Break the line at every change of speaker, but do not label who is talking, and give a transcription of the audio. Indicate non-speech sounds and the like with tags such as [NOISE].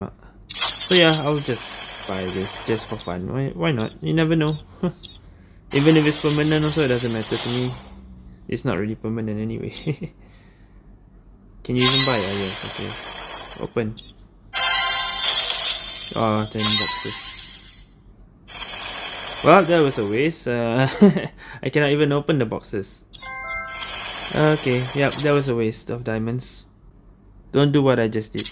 So yeah, I'll just buy this just for fun. Why, why not? You never know. [LAUGHS] Even if it's permanent also, it doesn't matter to me. It's not really permanent anyway. [LAUGHS] Can you even buy? Ah, yes, okay. Open. Oh, 10 boxes. Well, that was a waste. Uh, [LAUGHS] I cannot even open the boxes. Okay, yep, that was a waste of diamonds. Don't do what I just did.